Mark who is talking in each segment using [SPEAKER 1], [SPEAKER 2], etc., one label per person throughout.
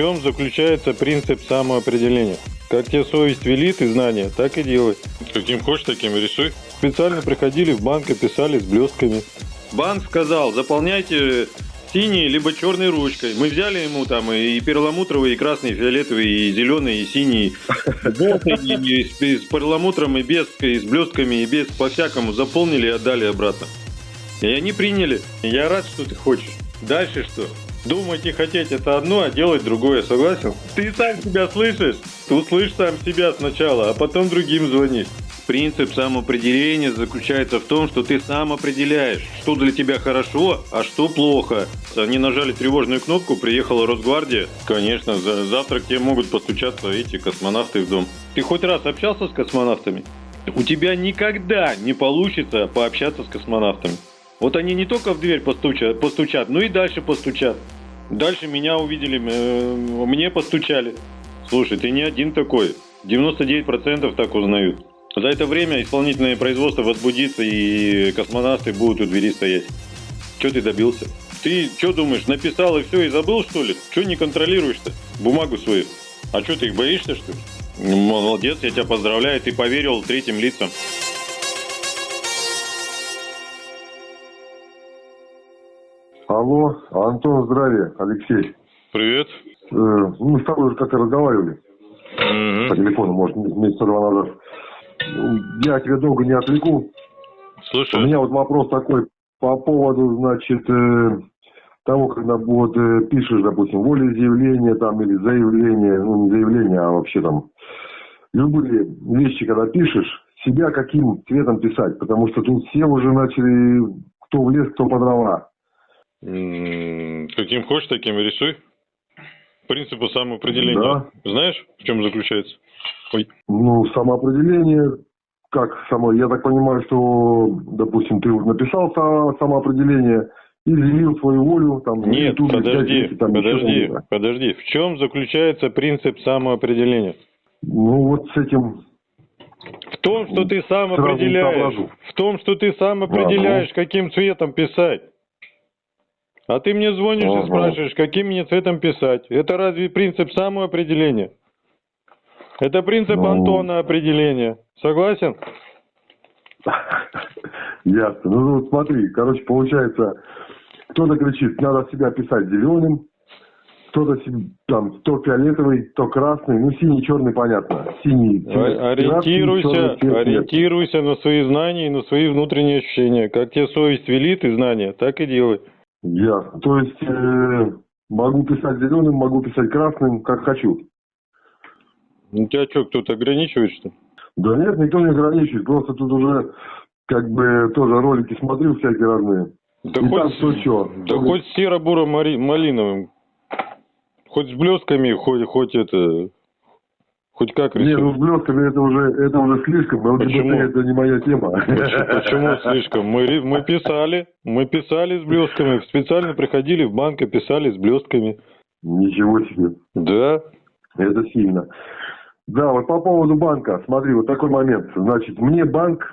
[SPEAKER 1] чем заключается принцип самоопределения? Как тебе совесть велит и знания, так и делай. Каким хочешь, таким и рисуй. Специально приходили в банк и писали с блестками. Банк сказал, заполняйте синей либо черной ручкой. Мы взяли ему там и перламутровый, и красный, и фиолетовый, и зеленый, и синий. И с перламутром, и без, и с блестками, и без, по-всякому заполнили и отдали обратно. И они приняли. Я рад, что ты хочешь. Дальше что? Думать и хотеть это одно, а делать другое, согласен? Ты сам себя слышишь? Ты услышь сам себя сначала, а потом другим звонишь. Принцип самоопределения заключается в том, что ты сам определяешь, что для тебя хорошо, а что плохо. Они нажали тревожную кнопку, приехала Росгвардия. Конечно, за завтра к тебе могут постучаться эти космонавты в дом. Ты хоть раз общался с космонавтами? У тебя никогда не получится пообщаться с космонавтами. Вот они не только в дверь постучат, постучат, но и дальше постучат. Дальше меня увидели, э, мне постучали. Слушай, ты не один такой. 99% так узнают. За это время исполнительное производство возбудится и космонавты будут у двери стоять. Что ты добился? Ты что думаешь, написал и все, и забыл, что ли? Что не контролируешь-то? Бумагу свою. А что, ты их боишься, что ли? Молодец, я тебя поздравляю, ты поверил третьим лицам.
[SPEAKER 2] Алло, Антон, здравия, Алексей.
[SPEAKER 1] Привет.
[SPEAKER 2] Э, мы с тобой уже как-то разговаривали
[SPEAKER 1] Мгм.
[SPEAKER 2] по телефону, может, месяца два назад. Ну, Я тебя долго не отвлеку. У
[SPEAKER 1] Слушай,
[SPEAKER 2] меня вот вопрос такой по поводу, значит, э, того, когда вот э, пишешь, допустим, волеизъявление там или заявление, ну не заявление, а вообще там любые вещи, когда пишешь, себя каким цветом писать, потому что тут все уже начали кто в лес, кто по дрова.
[SPEAKER 1] Каким хочешь, таким и рисуй. Принципы самоопределения.
[SPEAKER 2] Да.
[SPEAKER 1] Знаешь, в чем заключается? Ой.
[SPEAKER 2] Ну, самоопределение, как само, я так понимаю, что, допустим, ты вот написал са- самоопределение, изъявил свою волю, там,
[SPEAKER 1] Нет,
[SPEAKER 2] же
[SPEAKER 1] подожди,
[SPEAKER 2] взять, там, еще
[SPEAKER 1] подожди, подожди. В чем заключается принцип самоопределения?
[SPEAKER 2] Ну, вот с этим,
[SPEAKER 1] В том, что ты сам определяешь. В том, что ты сам определяешь, каким цветом писать. А ты мне звонишь
[SPEAKER 2] Ага.
[SPEAKER 1] и спрашиваешь, каким мне цветом писать. Это разве принцип самоопределения? Это принцип
[SPEAKER 2] Ну.
[SPEAKER 1] Антона определения. Согласен?
[SPEAKER 2] ясно. Ну, вот смотри, короче, получается, кто-то кричит, надо себя писать зеленым, кто-то там, то фиолетовый, то красный, ну, синий, черный, понятно. Синий, красный,
[SPEAKER 1] Ориентируйся,
[SPEAKER 2] черный
[SPEAKER 1] ориентируйся на свои знания и на свои внутренние ощущения. Как тебе совесть велит и знания, так и делай.
[SPEAKER 2] Ясно. То есть, э, могу писать зеленым, могу писать красным, как хочу.
[SPEAKER 1] У тебя что, кто-то ограничивает, что ли?
[SPEAKER 2] Да нет, никто не ограничивает. Просто тут уже как бы тоже ролики смотрю всякие разные.
[SPEAKER 1] Да
[SPEAKER 2] И
[SPEAKER 1] хоть,
[SPEAKER 2] там кто чё.
[SPEAKER 1] да хоть серо-буро-малиновым. Хоть с блестками, хоть, хоть это... Хоть как
[SPEAKER 2] Не, ну с блестками это уже, это уже слишком. ЛГБТ
[SPEAKER 1] Почему?
[SPEAKER 2] это не моя тема.
[SPEAKER 1] Почему, почему слишком? Мы, мы писали, мы писали с блестками, специально приходили в банк и писали с блестками.
[SPEAKER 2] Ничего себе.
[SPEAKER 1] Да,
[SPEAKER 2] Это сильно. Да, вот по поводу банка. Смотри, вот такой момент. Значит, мне банк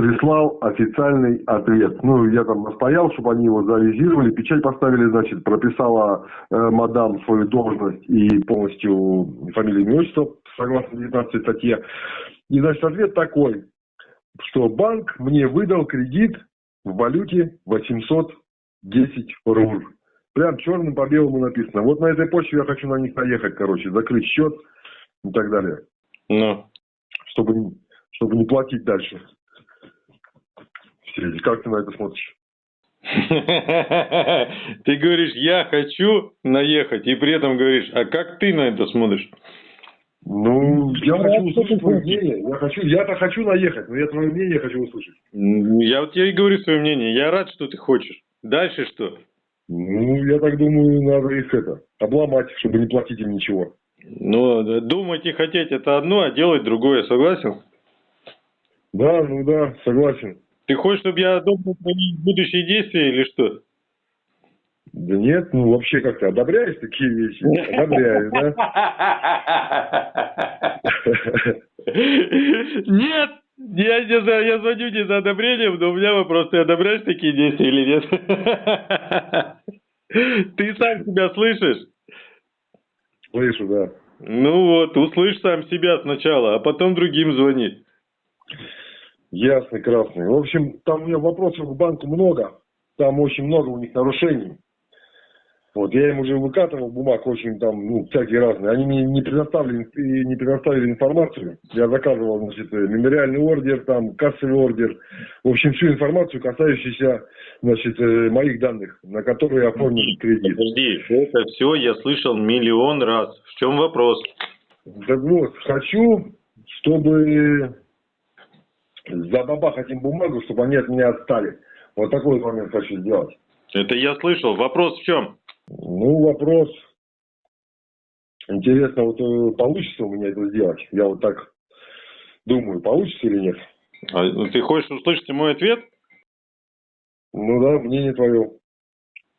[SPEAKER 2] прислал официальный ответ. Ну, я там настоял, чтобы они его завизировали, печать поставили, значит, прописала э, мадам свою должность и полностью фамилию, имя, отчество, согласно 19 статье. И, значит, ответ такой, что банк мне выдал кредит в валюте 810 рубль. Прям черным по белому написано. Вот на этой почве я хочу на них наехать, короче, закрыть счет и так далее,
[SPEAKER 1] ну.
[SPEAKER 2] чтобы, чтобы не платить дальше. Эти. Как ты на это смотришь?
[SPEAKER 1] Ты говоришь, я хочу наехать, и при этом говоришь, а как ты на это смотришь?
[SPEAKER 2] Ну, я хочу услышать твое мнение. Я хочу, я-то хочу наехать, но я твое мнение хочу услышать.
[SPEAKER 1] Я вот тебе и говорю свое мнение. Я рад, что ты хочешь. Дальше что?
[SPEAKER 2] Ну, я так думаю, надо их это, обломать, чтобы не платить им ничего.
[SPEAKER 1] Ну, думать и хотеть это одно, а делать другое. Согласен?
[SPEAKER 2] Да, ну да, согласен.
[SPEAKER 1] Ты хочешь, чтобы я думал твои будущие действия или что?
[SPEAKER 2] Да нет, ну вообще как-то одобряешь такие вещи? Одобряешь, да?
[SPEAKER 1] Нет! Я, не знаю, я звоню не за одобрением, но у меня вопрос, ты одобряешь такие действия или нет? Ты сам себя слышишь?
[SPEAKER 2] Слышу, да.
[SPEAKER 1] Ну вот, услышь сам себя сначала, а потом другим звони.
[SPEAKER 2] Ясный, красный. В общем, там у меня вопросов к банку много. Там очень много у них нарушений. Вот, я им уже выкатывал бумаг очень там, ну, всякие разные. Они мне не предоставили, не предоставили информацию. Я заказывал, значит, мемориальный ордер, там, кассовый ордер. В общем, всю информацию, касающуюся, значит, э, моих данных, на которые оформлен кредит.
[SPEAKER 1] Подожди, это все я слышал миллион раз. В чем вопрос?
[SPEAKER 2] Так вот, хочу, чтобы забабахать им бумагу, чтобы они от меня отстали. Вот такой момент хочу сделать.
[SPEAKER 1] Это я слышал. Вопрос в чем?
[SPEAKER 2] Ну, вопрос. Интересно, вот э, получится у меня это сделать? Я вот так думаю, получится или нет?
[SPEAKER 1] А ну, ты хочешь услышать мой ответ?
[SPEAKER 2] Ну да, мнение твое.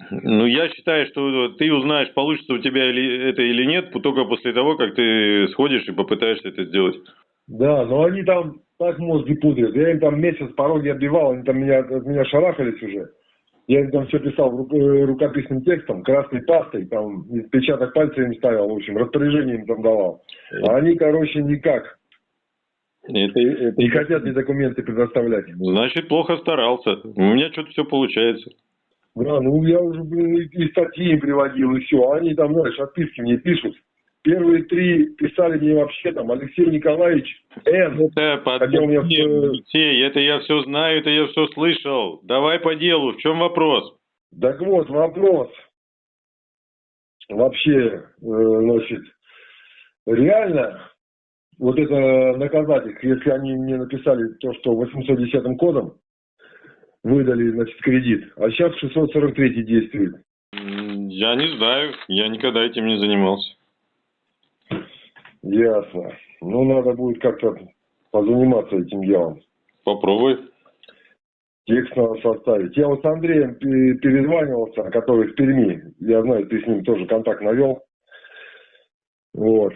[SPEAKER 1] Ну, я считаю, что ты узнаешь, получится у тебя или это или нет, только после того, как ты сходишь и попытаешься это сделать.
[SPEAKER 2] Да, но они там так мозги пудрят. Я им там месяц пороги отбивал, они там меня, от меня шарахались уже. Я им там все писал э, рукописным текстом, красной пастой, там печаток пальца им ставил, в общем, распоряжение им там давал. А они, короче, никак. Это, это... Не хотят мне документы предоставлять.
[SPEAKER 1] Значит, плохо старался. У меня что-то все получается.
[SPEAKER 2] Да, ну я уже, блин, и статьи им приводил, и все. Они там, знаешь, отписки мне пишут. Первые три писали мне вообще там Алексей Николаевич Н.
[SPEAKER 1] Это подожди, меня... Алексей, это я все знаю, это я все слышал. Давай по делу, в чем вопрос?
[SPEAKER 2] Так вот, вопрос. Вообще, э, значит, реально вот это наказать их, если они мне написали то, что 810 кодом выдали, значит, кредит, а сейчас 643 действует.
[SPEAKER 1] Я не знаю, я никогда этим не занимался.
[SPEAKER 2] Ясно. Ну, надо будет как-то позаниматься этим делом.
[SPEAKER 1] Попробуй.
[SPEAKER 2] Текст надо составить. Я вот с Андреем перезванивался, который в Перми. Я знаю, ты с ним тоже контакт навел. Вот.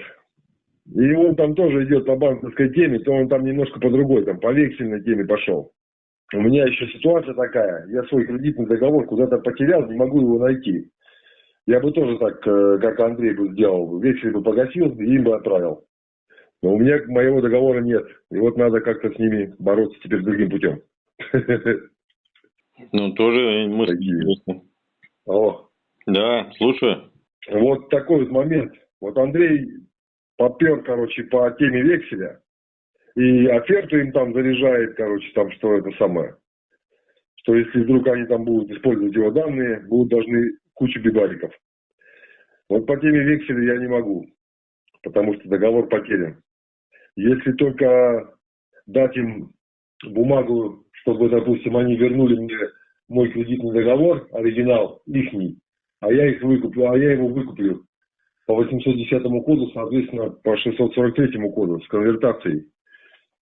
[SPEAKER 2] И он там тоже идет по банковской теме, то он там немножко по другой, там по вексельной теме пошел. У меня еще ситуация такая, я свой кредитный договор куда-то потерял, не могу его найти. Я бы тоже так, э, как Андрей бы сделал, вексель бы погасил и им бы отправил. Но у меня моего договора нет. И вот надо как-то с ними бороться теперь другим путем.
[SPEAKER 1] Ну, тоже интересны. Алло. Да, слушаю.
[SPEAKER 2] Вот такой вот момент. Вот Андрей попер, короче, по теме векселя. И оферту им там заряжает, короче, там, что это самое. Что если вдруг они там будут использовать его данные, будут должны кучу бибариков. Вот по теме векселя я не могу, потому что договор потерян. Если только дать им бумагу, чтобы, допустим, они вернули мне мой кредитный договор, оригинал, ихний, а я их выкуплю, а я его выкуплю по 810 коду, соответственно, по 643 коду с конвертацией.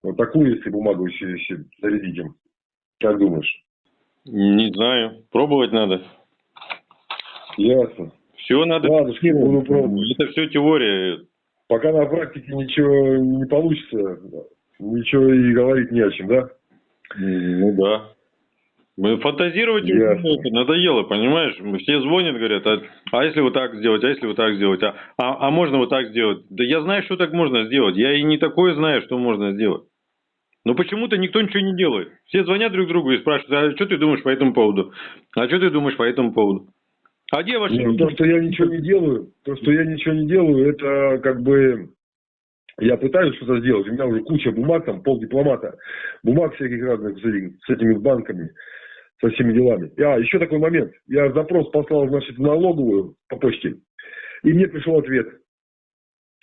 [SPEAKER 2] Вот такую, если бумагу еще, еще зарядить им. Как думаешь?
[SPEAKER 1] Не знаю. Пробовать надо.
[SPEAKER 2] Ясно.
[SPEAKER 1] Все надо.
[SPEAKER 2] Ладно, буду пробовать.
[SPEAKER 1] Это все теория.
[SPEAKER 2] Пока на практике ничего не получится, ничего и говорить не о чем, да?
[SPEAKER 1] Ну да. Мы фантазировать Ясно. надоело, понимаешь? Все звонят, говорят, а, а если вот так сделать, а если вот так сделать, а, а, а можно вот так сделать? Да я знаю, что так можно сделать. Я и не такое знаю, что можно сделать. Но почему-то никто ничего не делает. Все звонят друг другу и спрашивают, а что ты думаешь по этому поводу? А что ты думаешь по этому поводу?
[SPEAKER 2] А где ваши... Нет, то, что я ничего не делаю, то, что я ничего не делаю, это как бы... Я пытаюсь что-то сделать, у меня уже куча бумаг, там пол дипломата, бумаг всяких разных с этими банками, со всеми делами. А, еще такой момент. Я запрос послал, значит, в налоговую по почте, и мне пришел ответ,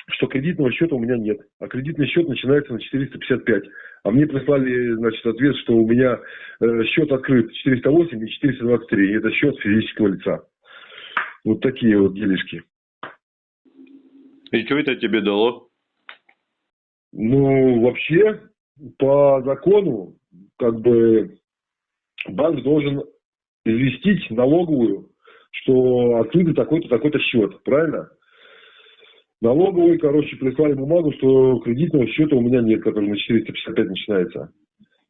[SPEAKER 2] что кредитного счета у меня нет, а кредитный счет начинается на 455. А мне прислали, значит, ответ, что у меня э, счет открыт 408 и 423, и это счет физического лица. Вот такие вот делишки.
[SPEAKER 1] И что это тебе дало?
[SPEAKER 2] Ну, вообще, по закону, как бы, банк должен известить налоговую, что открыт такой-то, такой-то счет, правильно? Налоговые, короче, прислали бумагу, что кредитного счета у меня нет, который на 455 начинается.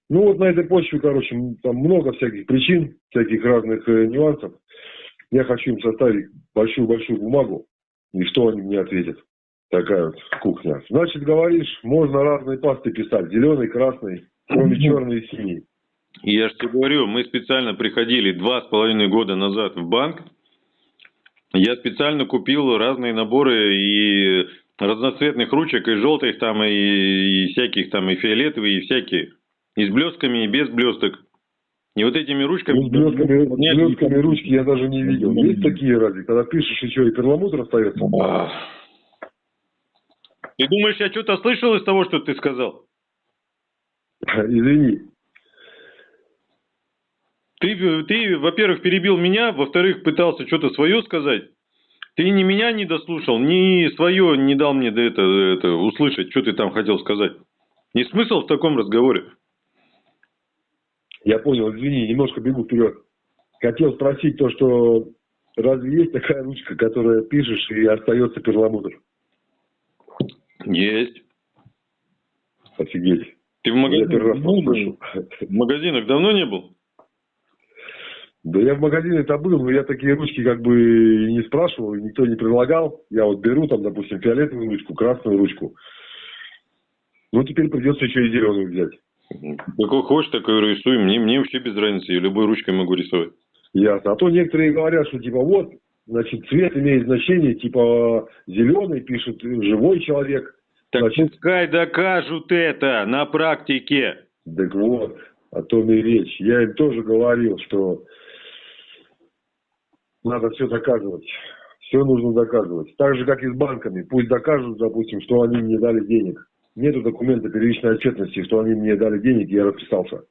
[SPEAKER 2] Ну, вот на этой почве, короче, там много всяких причин, всяких разных э, нюансов. Я хочу им составить большую-большую бумагу, И что они мне ответят? Такая вот кухня. Значит, говоришь, можно разные пасты писать. Зеленый, красный, кроме черный и синий.
[SPEAKER 1] Я же тебе говорю, мы специально приходили два с половиной года назад в банк. Я специально купил разные наборы и разноцветных ручек, и желтых там, и, и всяких там, и фиолетовые, и всякие. И с блестками, и без блесток. И вот этими ручками...
[SPEAKER 2] Ну, с блестками, с блестками ручки я даже не видел. Есть такие разве? Когда пишешь, и что, и перламутр остается?
[SPEAKER 1] Ты думаешь, я что-то слышал из того, что ты сказал?
[SPEAKER 2] Извини.
[SPEAKER 1] Ты, ты во-первых, перебил меня, во-вторых, пытался что-то свое сказать. Ты ни меня не дослушал, ни свое не дал мне до это, это услышать, что ты там хотел сказать. Не смысл в таком разговоре.
[SPEAKER 2] Я понял, извини, немножко бегу вперед. Хотел спросить то, что разве есть такая ручка, которая пишешь и остается перламутр?
[SPEAKER 1] Есть.
[SPEAKER 2] Офигеть.
[SPEAKER 1] Ты в, магазинах, давно, в магазинах давно не был?
[SPEAKER 2] Да я в магазине-то был, но я такие ручки как бы и не спрашивал, никто не предлагал. Я вот беру там, допустим, фиолетовую ручку, красную ручку. Ну, теперь придется еще и зеленую взять.
[SPEAKER 1] Какой хочешь, такой рисуй. Мне, мне вообще без разницы, я любой ручкой могу рисовать.
[SPEAKER 2] Ясно. А то некоторые говорят, что типа вот, значит, цвет имеет значение, типа зеленый пишет живой человек.
[SPEAKER 1] Так значит... пускай докажут это на практике.
[SPEAKER 2] Так вот, о том и речь. Я им тоже говорил, что надо все доказывать. Все нужно доказывать. Так же, как и с банками. Пусть докажут, допустим, что они мне дали денег. Нету документа первичной отчетности, что они мне дали денег, и я расписался.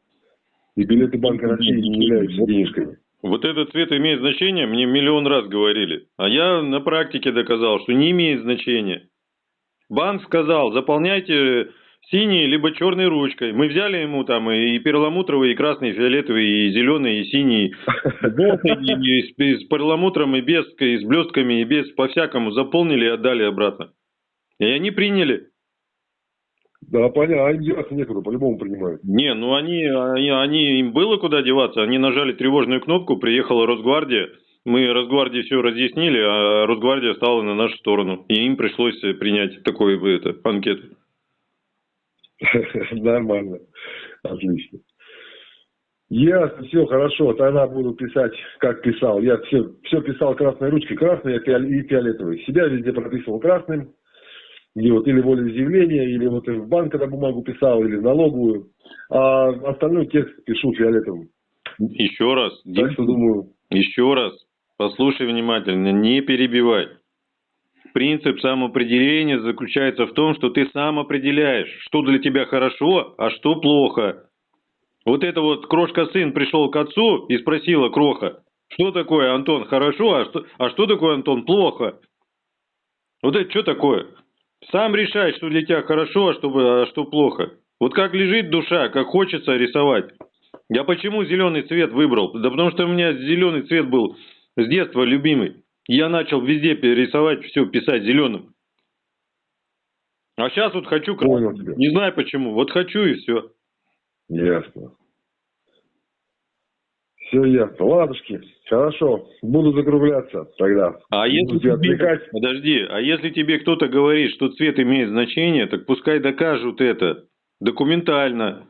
[SPEAKER 2] И билеты Банка России не являются денежками.
[SPEAKER 1] Вот этот цвет имеет значение, мне миллион раз говорили. А я на практике доказал, что не имеет значения. Банк сказал, заполняйте синей либо черной ручкой. Мы взяли ему там и перламутровый, и красный, и фиолетовый, и зеленый, и синий, и с, перламутром, и без, и с блестками, и без, по-всякому заполнили и отдали обратно. И они приняли.
[SPEAKER 2] Да, понятно, а им деваться некуда, по-любому принимают.
[SPEAKER 1] Не, ну они, они, они, им было куда деваться, они нажали тревожную кнопку, приехала Росгвардия, мы Росгвардии все разъяснили, а Росгвардия стала на нашу сторону, и им пришлось принять такой это, анкету.
[SPEAKER 2] Нормально. Отлично. Ясно, все хорошо. Тогда буду писать, как писал. Я все, все писал красной ручкой, красной и фиолетовой. Себя везде прописывал красным. Где вот или волеизъявление, или вот в банк, когда бумагу писал, или в налоговую. А остальной текст пишу фиолетовым.
[SPEAKER 1] Еще раз.
[SPEAKER 2] Так что думаю.
[SPEAKER 1] Еще раз. Послушай внимательно, не перебивай. Принцип самоопределения заключается в том, что ты сам определяешь, что для тебя хорошо, а что плохо. Вот это вот крошка-сын пришел к отцу и спросила кроха, что такое, Антон, хорошо, а что, а что такое, Антон, плохо? Вот это что такое? Сам решай, что для тебя хорошо, а что, а что плохо. Вот как лежит душа, как хочется рисовать. Я почему зеленый цвет выбрал? Да потому что у меня зеленый цвет был с детства любимый. Я начал везде перерисовать, все писать зеленым. А сейчас вот хочу
[SPEAKER 2] тебя.
[SPEAKER 1] Не знаю почему. Вот хочу и все.
[SPEAKER 2] Ясно. Все ясно. Ладушки, хорошо. Буду закругляться тогда.
[SPEAKER 1] А если тебе... отвлекать. Подожди, а если тебе кто-то говорит, что цвет имеет значение, так пускай докажут это документально.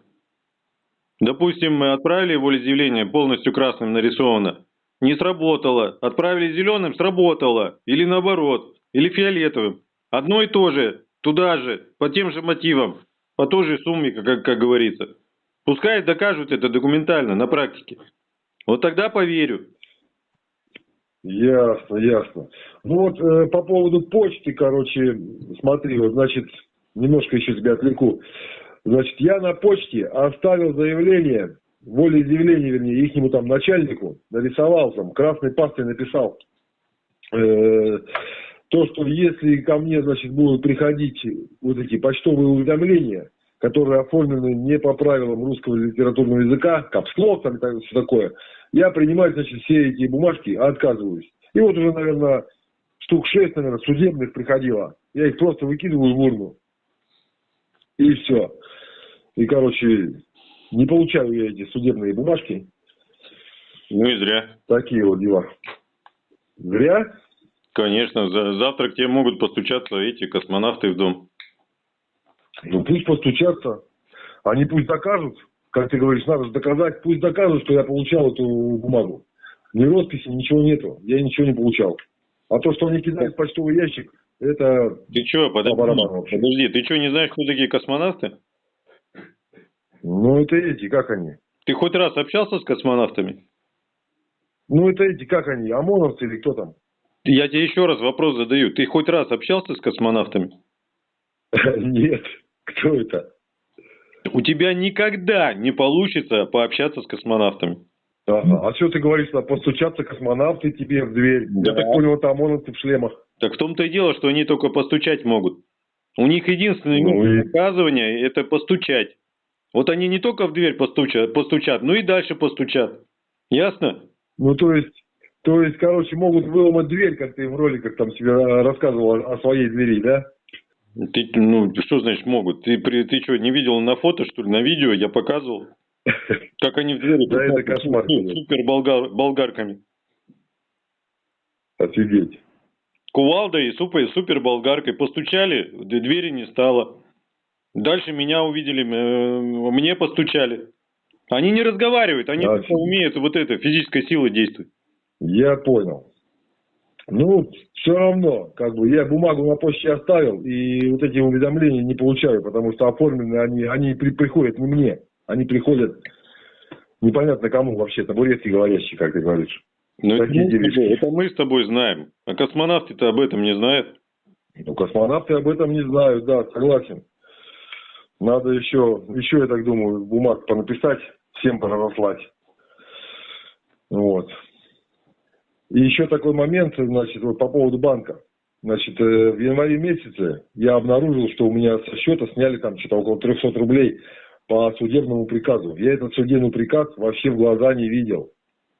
[SPEAKER 1] Допустим, мы отправили волеизъявление полностью красным нарисовано. Не сработало. Отправили зеленым, сработало. Или наоборот. Или фиолетовым. Одно и то же. Туда же. По тем же мотивам. По той же сумме, как, как говорится. Пускай докажут это документально, на практике. Вот тогда поверю.
[SPEAKER 2] Ясно, ясно. Ну вот э, по поводу почты, короче, смотри, вот, значит, немножко еще тебя отвлеку. Значит, я на почте оставил заявление волеизъявление, вернее, ихнему там начальнику нарисовал там, красной пастой написал, э, то, что если ко мне, значит, будут приходить вот эти почтовые уведомления, которые оформлены не по правилам русского литературного языка, капслог там и все такое, я принимать, значит, все эти бумажки отказываюсь. И вот уже, наверное, штук шесть, наверное, судебных приходило. Я их просто выкидываю в урну. И все. И, короче, не получаю я эти судебные бумажки.
[SPEAKER 1] Ну и зря.
[SPEAKER 2] Такие вот дела. Зря?
[SPEAKER 1] Конечно, за- завтра к тебе могут постучаться эти космонавты в дом.
[SPEAKER 2] Ну пусть постучатся. Они пусть докажут, как ты говоришь, надо доказать, пусть докажут, что я получал эту бумагу. Ни росписи, ничего нету. Я ничего не получал. А то, что они кидают в почтовый ящик, это
[SPEAKER 1] Ты что, подожди, подожди, ты что, не знаешь, кто такие космонавты?
[SPEAKER 2] Ну, это эти, как они?
[SPEAKER 1] Ты хоть раз общался с космонавтами?
[SPEAKER 2] Ну, это эти, как они? ОМОНовцы или кто там?
[SPEAKER 1] Я тебе еще раз вопрос задаю. Ты хоть раз общался с космонавтами?
[SPEAKER 2] Нет. Кто это?
[SPEAKER 1] У тебя никогда не получится пообщаться с космонавтами.
[SPEAKER 2] Ага. А что ты говоришь, постучаться космонавты тебе в дверь?
[SPEAKER 1] Да.
[SPEAKER 2] Я так понял, это ОМОНовцы в шлемах.
[SPEAKER 1] Так в том-то и дело, что они только постучать могут. У них единственное
[SPEAKER 2] Ну и-
[SPEAKER 1] доказывания – это постучать. Вот они не только в дверь постучат, постучат, но и дальше постучат. Ясно?
[SPEAKER 2] Ну, то есть, то есть, короче, могут выломать дверь, как ты в роликах там себе а, рассказывал о, о своей двери, да?
[SPEAKER 1] Ты, ну, что значит могут? Ты, при- ты что, не видел на фото, что ли, на видео? Я показывал. Как они в двери
[SPEAKER 2] Да, это кошмар, конечно.
[SPEAKER 1] супер болгар, болгарками.
[SPEAKER 2] Офигеть.
[SPEAKER 1] Кувалдой и супер, супер болгаркой постучали, двери не стало. Дальше меня увидели, э, мне постучали. Они не разговаривают, они
[SPEAKER 2] Да,
[SPEAKER 1] умеют вот это, физической силой действовать.
[SPEAKER 2] Я понял. Ну, все равно, как бы, я бумагу на почте оставил, и вот эти уведомления не получаю, потому что оформлены они, они при- приходят не мне, они приходят непонятно кому вообще, табуретки говорящие, как ты говоришь.
[SPEAKER 1] Но это, мы
[SPEAKER 2] делишки.
[SPEAKER 1] это мы с тобой знаем. А космонавты-то об этом не знают.
[SPEAKER 2] Ну, космонавты об этом не знают, да, согласен. Надо еще, еще, я так думаю, бумаг понаписать, всем поразослать. Вот. И еще такой момент, значит, вот по поводу банка. Значит, э, в январе месяце я обнаружил, что у меня со счета сняли там что-то около 300 рублей по судебному приказу. Я этот судебный приказ вообще в глаза не видел.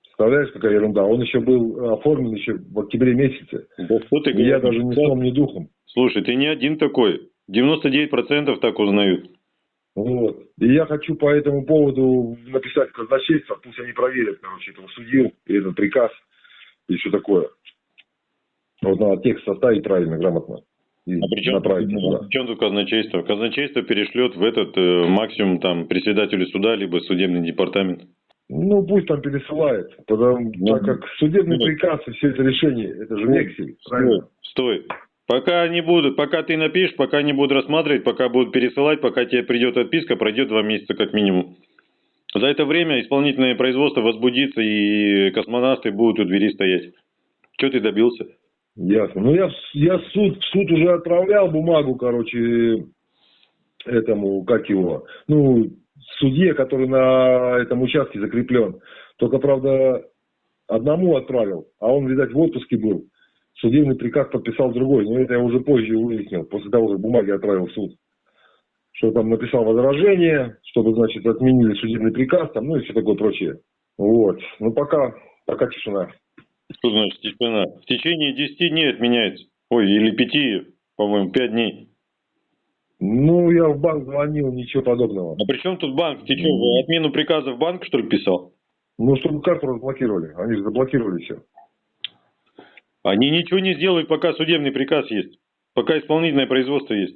[SPEAKER 2] Представляешь, какая ерунда? Он еще был оформлен еще в октябре месяце.
[SPEAKER 1] Да что ты
[SPEAKER 2] я даже ни сном, ни духом.
[SPEAKER 1] Слушай, ты не один такой. 99% так узнают.
[SPEAKER 2] Вот. И я хочу по этому поводу написать казначейство, пусть они проверят, короче, этого судью и этот приказ и все такое. Вот надо текст составить правильно, грамотно. И
[SPEAKER 1] А при чем,
[SPEAKER 2] туда.
[SPEAKER 1] при чем тут казначейство? Казначейство перешлет в этот э, максимум там председателю суда, либо судебный департамент.
[SPEAKER 2] Ну, пусть там пересылает, потому,
[SPEAKER 1] Ну,
[SPEAKER 2] так как судебный
[SPEAKER 1] ну,
[SPEAKER 2] приказ и все это решение, это же вексель, правильно?
[SPEAKER 1] Стой. Пока не будут, пока ты напишешь, пока не будут рассматривать, пока будут пересылать, пока тебе придет отписка, пройдет два месяца как минимум. За это время исполнительное производство возбудится и космонавты будут у двери стоять. Что ты добился?
[SPEAKER 2] Ясно. Ну, я, я суд, суд уже отправлял бумагу, короче, этому, как его, ну, судье, который на этом участке закреплен. Только, правда, одному отправил, а он, видать, в отпуске был. Судебный приказ подписал другой, но это я уже позже выяснил, после того, как бумаги отправил в суд. Что там написал возражение, чтобы, значит, отменили судебный приказ, там, ну и все такое прочее. Вот. Ну, пока, пока тишина.
[SPEAKER 1] Что значит тишина? В течение 10 дней отменяется. Ой, или 5, по-моему, 5 дней.
[SPEAKER 2] Ну, я в банк звонил, ничего подобного.
[SPEAKER 1] А при чем тут банк? Ты что, отмену приказа в банк, что ли, писал?
[SPEAKER 2] Ну, чтобы карту разблокировали. Они же заблокировали все.
[SPEAKER 1] Они ничего не сделают, пока судебный приказ есть. Пока исполнительное производство есть.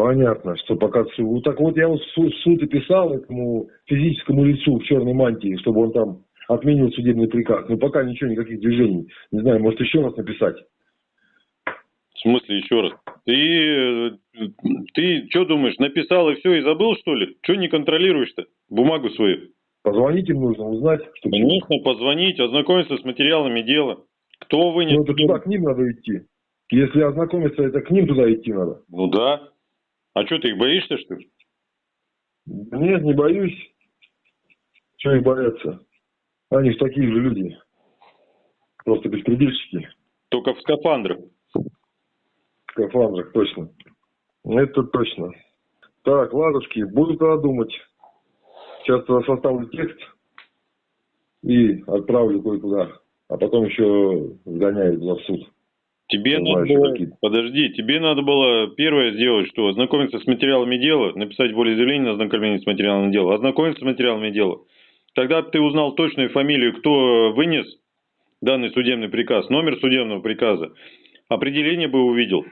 [SPEAKER 2] Понятно, что пока. Вот Так вот я вот в суд, в суд и писал этому физическому лицу в черной мантии, чтобы он там отменил судебный приказ. Но пока ничего, никаких движений. Не знаю, может еще раз написать.
[SPEAKER 1] В смысле, еще раз? Ты, э, ты что думаешь, написал и все, и забыл, что ли? Что не контролируешь-то? Бумагу свою.
[SPEAKER 2] Позвонить им нужно, узнать, что
[SPEAKER 1] Конечно, позвонить, ознакомиться с материалами дела. Кто вынес?
[SPEAKER 2] Ну, это туда к ним надо идти. Если ознакомиться, это к ним туда идти надо.
[SPEAKER 1] Ну да. А что, ты их боишься, что ли?
[SPEAKER 2] Нет, не боюсь. Чего их бояться? Они же такие же люди. Просто беспредельщики.
[SPEAKER 1] Только в скафандрах.
[SPEAKER 2] В скафандрах, точно. Это точно. Так, ладушки, буду тогда думать. Сейчас тогда составлю текст и отправлю кое-куда. А потом еще сгоняю туда в суд.
[SPEAKER 1] Тебе надо было, подожди, тебе надо было первое сделать, что ознакомиться с материалами дела, написать волеизъявление на ознакомление с материалами дела, ознакомиться с материалами дела. Тогда ты узнал точную фамилию, кто вынес данный судебный приказ, номер судебного приказа, определение бы увидел.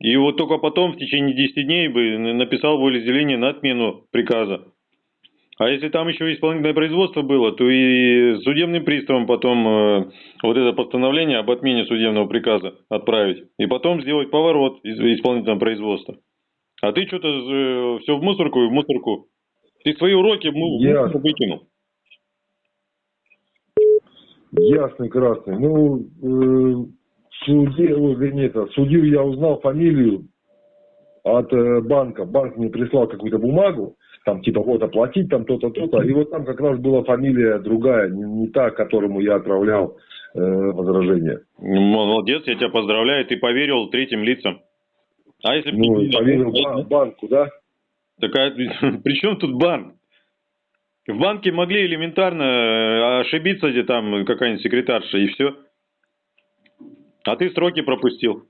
[SPEAKER 1] И вот только потом, в течение 10 дней, бы написал волеизъявление на отмену приказа. А если там еще исполнительное производство было, то и судебным приставом потом э, вот это постановление об отмене судебного приказа отправить. И потом сделать поворот из исполнительного производства. А ты что-то э, все в мусорку и в мусорку. Ты свои уроки в мусорку выкинул.
[SPEAKER 2] Ясный, красный. Ну, э, суде, ой, вернее, это, судью я узнал фамилию от э, банка. Банк мне прислал какую-то бумагу, там типа вот оплатить, там то-то, то-то. И вот там как раз была фамилия другая, не, не та, которому я отправлял э, возражение.
[SPEAKER 1] Молодец, я тебя поздравляю, ты поверил третьим лицам. А если
[SPEAKER 2] Ну, и поверил ба- банку, да?
[SPEAKER 1] Такая, при чем тут банк? В банке могли элементарно э, ошибиться, где там какая-нибудь секретарша, и все. А ты сроки пропустил.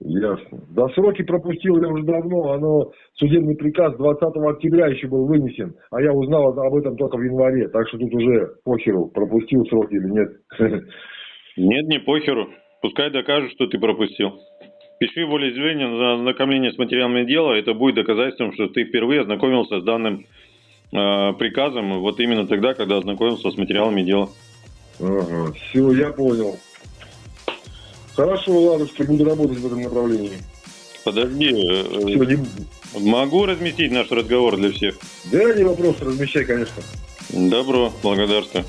[SPEAKER 2] Ясно. Да сроки пропустил я уже давно, оно, судебный приказ 20 октября еще был вынесен, а я узнал об этом только в январе, так что тут уже похеру, пропустил сроки или нет.
[SPEAKER 1] Нет, не похеру. Пускай докажут, что ты пропустил. Пиши волеизъявление на ознакомление с материалами дела. Это будет доказательством, что ты впервые ознакомился с данным э, приказом вот именно тогда, когда ознакомился с материалами дела.
[SPEAKER 2] Ага, все, я понял. Хорошо, ладушки, буду работать в этом направлении.
[SPEAKER 1] Подожди,
[SPEAKER 2] Все,
[SPEAKER 1] э,
[SPEAKER 2] не...
[SPEAKER 1] могу разместить наш разговор для всех?
[SPEAKER 2] Да, не вопрос, размещай, конечно.
[SPEAKER 1] Добро, благодарствую.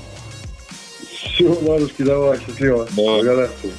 [SPEAKER 2] Все, ладушки, давай, счастливо.
[SPEAKER 1] Давай.
[SPEAKER 2] Благодарствую.